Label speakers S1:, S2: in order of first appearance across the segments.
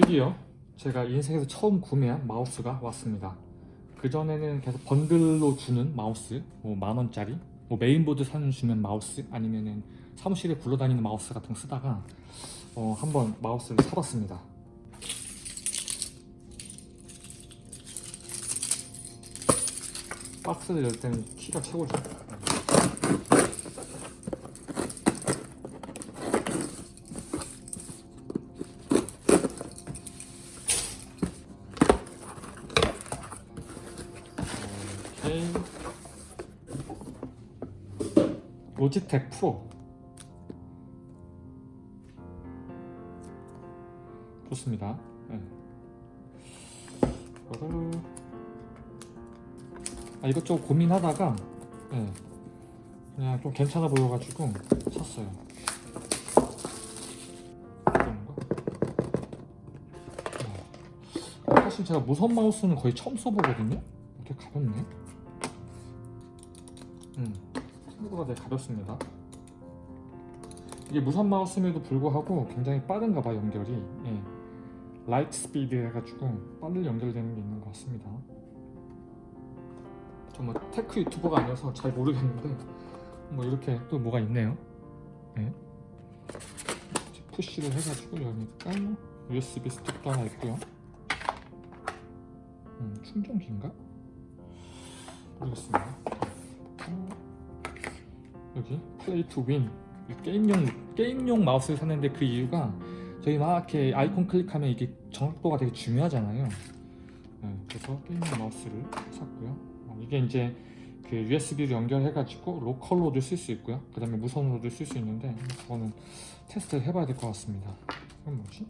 S1: 드디어 제가 인생에서 처음 구매한 마우스가 왔습니다. 그전에는 계속 번들로 주는 마우스, 뭐 만원짜리, 뭐 메인보드 사는 주면 마우스, 아니면은 사무실에 굴러다니는 마우스 같은 거 쓰다가 어, 한번 마우스를 사봤습니다. 박스를 열 때는 키가 최고죠. 로지텍 프로 좋습니다. 네. 아, 이것저것 고민하다가 네. 그냥 좀 괜찮아 보여가지고 샀어요. 거. 네. 사실 제가 무선 마우스는 거의 처음 써보거든요. 되게 가볍네. 음, 생각보다 되게 가볍습니다. 이게 무선 마우스임에도 불구하고 굉장히 빠른가 봐 연결이. 예. light speed 해가지고 빠르게 연결되는 게 있는 것 같습니다. 저뭐 tech 유튜버가 아니어서 잘 모르겠는데 뭐 이렇게 또 뭐가 있네요. 예. 푸시를 해가지고 여니까 USB 스틱도 하나 있고요. 음, 충전기인가? 모르겠습니다. 어, 여기 play to win. 게임용 게임용 마우스를 샀는데 그 이유가 저희 막 이렇게 아이콘 클릭하면 이게 정확도가 되게 중요하잖아요. 네, 그래서 게임용 마우스를 샀고요. 어, 이게 이제 그 USB로 연결해가지고 local로도 쓸 수 있고요. 그 다음에 무선으로도 쓸 수 있는데 그거는 테스트를 해봐야 될 것 같습니다. 이건 뭐지?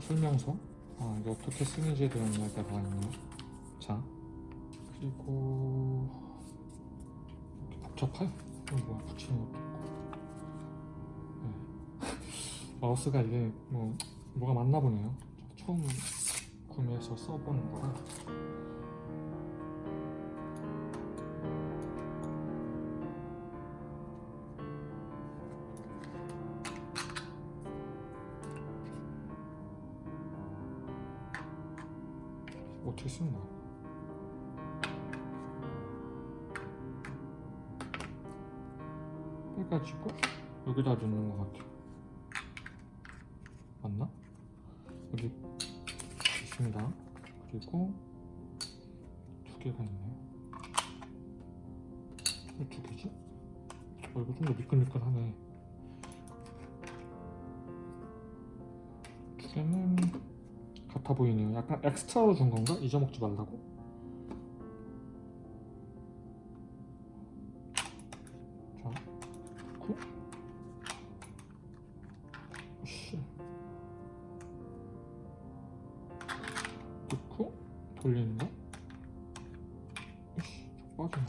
S1: 설명서 아 이게 어떻게 쓰는지에 대한 이야기가 나와 있네요. 자 그리고 복잡해요 이거 뭐야 붙이는 것도 있고. 네. 마우스가 이게 뭐 뭐가 맞나 보네요. 저 처음 구매해서 써보는 거라 어떻게 거야? 빼가지고 여기다 넣는 것 같아. 맞나? 여기 있습니다. 그리고 두 개가 있네요. 왜 두 개지? 어, 이거 좀 더 미끈미끈하네. 두 개는 같아 보이네요. 약간 엑스트라로 준 건가? 잊어먹지 말라고? 자, 넣고 씨 넣고 돌리는 거? 씨, 빠지네.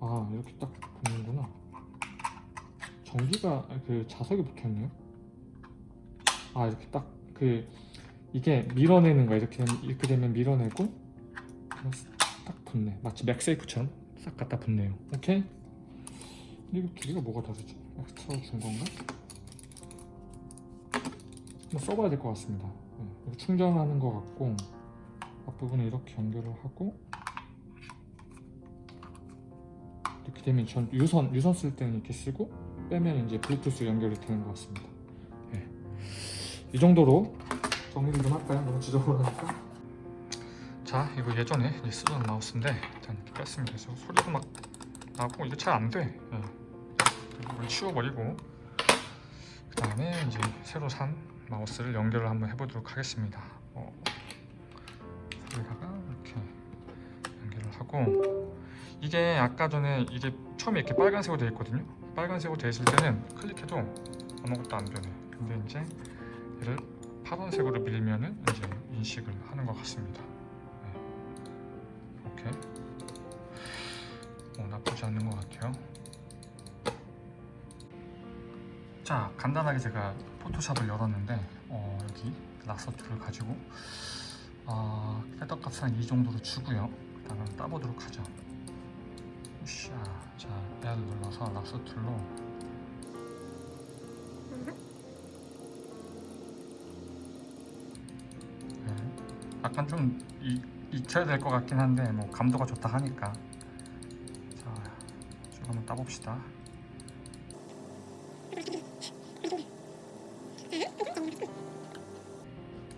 S1: 아, 이렇게 딱 붙는구나. 전기가 그 자석이 붙었네요. 아, 이렇게 딱 그 이게 밀어내는 거야. 이렇게 되면, 이렇게 되면 밀어내고 딱 붙네. 마치 맥세이프처럼 싹 갖다 붙네요. 오케이? 근데 이거 두 개가 뭐가 다르지? 엑스트라 준 건가? 한번 써봐야 될 것 같습니다. 네, 충전하는 것 같고 앞부분에 이렇게 연결을 하고 이렇게 되면 전 유선 유선 쓸 때는 이렇게 쓰고 빼면 이제 블루투스 연결이 되는 것 같습니다 이 정도로 정리를 좀 할까요? 너무 지저분하니까? 자 이거 예전에 이제 쓰던 마우스인데 일단 이렇게 뺐습니다. 그래서 소리도 막 나고 이게 잘 안돼. 예. 이걸 치워버리고 그 다음에 이제 새로 산 마우스를 연결을 한번 해보도록 하겠습니다. 어, 여기다가 이렇게 연결을 하고 이게 아까 전에 이게 처음에 이렇게 빨간색으로 되어 있거든요. 빨간색으로 되어 있을 때는 클릭해도 아무것도 안 변해 근데 이제 얘를 파란색으로 밀면은 이제 인식을 하는 것 같습니다. 네. 이렇게 어, 나쁘지 않는 것 같아요. 자 간단하게 제가 포토샵을 열었는데 어, 여기 라서트를 가지고 어, 패더 값은 이 정도로 주고요. 일단은 따보도록 하죠. 으쌰. 자, L 눌러서 lasso tool로 약간 좀 이, 익혀야 될 것 같긴 한데 뭐 감도가 좋다 하니까. 자, 쭉 한번 따봅시다.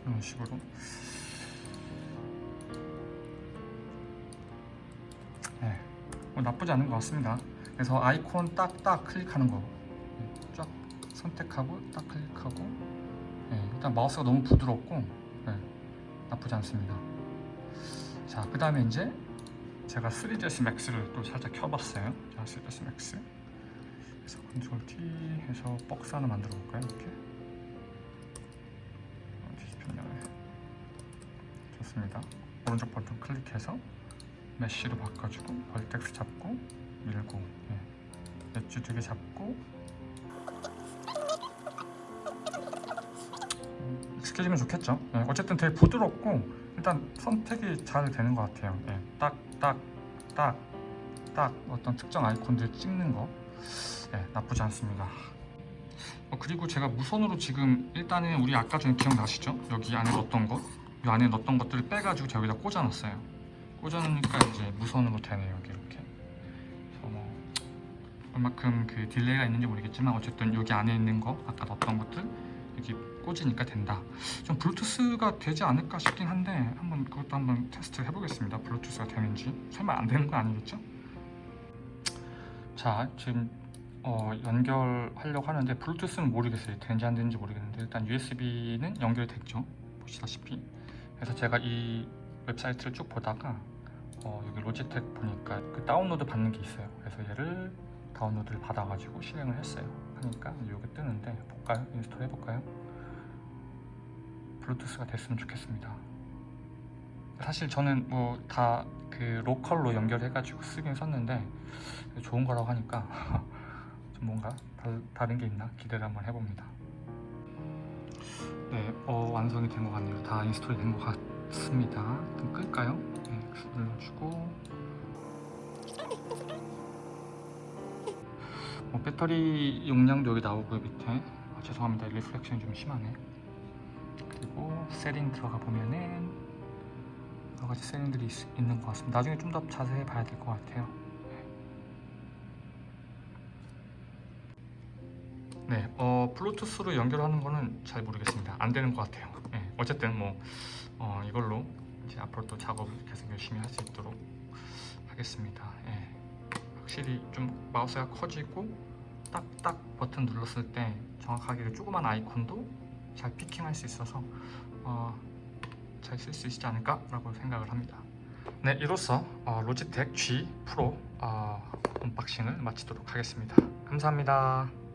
S1: 이런 식으로. 네, 뭐 나쁘지 않은 것 같습니다. 그래서 아이콘 딱딱 클릭하는 거. 쫙 선택하고 딱 클릭하고. 네, 일단 마우스가 너무 부드럽고. 네, 나쁘지 않습니다. 자, 그 다음에 이제 제가 3ds max를 또 살짝 켜봤어요. 자, 3ds max. 그래서 컨트롤 T 해서 박스 하나 만들어 볼까요? 이렇게. 어, 뒤집혔네. 좋습니다. 오른쪽 버튼 클릭해서 메쉬로 바꿔주고 벌텍스 잡고 밀고 예. 엣지 두 개 잡고 익숙해지면 좋겠죠. 예, 어쨌든 되게 부드럽고 일단 선택이 잘 되는 것 같아요. 예, 딱, 딱, 딱, 딱 어떤 특정 아이콘들 찍는 거 예, 나쁘지 않습니다. 어, 그리고 제가 무선으로 지금 일단은 우리 아까 전에 기억나시죠? 여기 안에 넣었던 것, 이 안에 넣었던 것들을 빼가지고 제가 여기다 꽂아놨어요. 꽂아놓으니까 이제 무선으로 되네요, 여기 이렇게. 그래서 뭐 얼마큼 그 delay가 있는지 모르겠지만 어쨌든 여기 안에 있는 거, 아까 넣었던 것들 여기 꽂으니까 된다. 좀 블루투스가 되지 않을까 싶긴 한데 한번 그것도 한번 테스트 해보겠습니다. 블루투스가 되는지 설마 안 되는 거 아니겠죠? 자 지금 어, 연결하려고 하는데 블루투스는 모르겠어요. 되는지 안 되는지 모르겠는데 일단 USB는 연결됐죠. 보시다시피. 그래서 제가 이 웹사이트를 쭉 보다가 어, 여기 로지텍 보니까 그 다운로드 받는 게 있어요. 그래서 얘를 다운로드를 받아가지고 실행을 했어요. 하니까 이게 뜨는데 볼까요? install 해볼까요? 블루투스가 됐으면 좋겠습니다. 사실 저는 뭐 다 그 local로 연결해가지고 쓰긴 썼는데 좋은 거라고 하니까 좀 뭔가 달, 다른 게 있나 기대를 한번 해봅니다. 네, 어, 완성이 된 것 같네요. 다 install이 된 것 같습니다. 좀 끌까요? 네, 눌러주고 어, 배터리 용량도 여기 나오고요 밑에 아, 죄송합니다 reflection이 좀 심하네 세팅 들어가 보면은 여러 가지 세팅들이 있, 있는 것 같습니다. 나중에 좀 더 자세히 봐야 될 것 같아요. 네, 어, 블루투스로 연결하는 거는 잘 모르겠습니다. 안 되는 것 같아요. 네, 어쨌든 뭐 어, 이걸로 이제 앞으로 또 작업을 계속 열심히 할 수 있도록 하겠습니다. 예. 확실히 좀 마우스가 커지고 딱딱 버튼 눌렀을 때 정확하게 그 조그만 아이콘도 잘 피킹할 수 있어서 어, 잘 쓸 수 있지 않을까 라고 생각을 합니다. 네 이로써 어, 로지텍 G 프로 어, 언박싱을 마치도록 하겠습니다. 감사합니다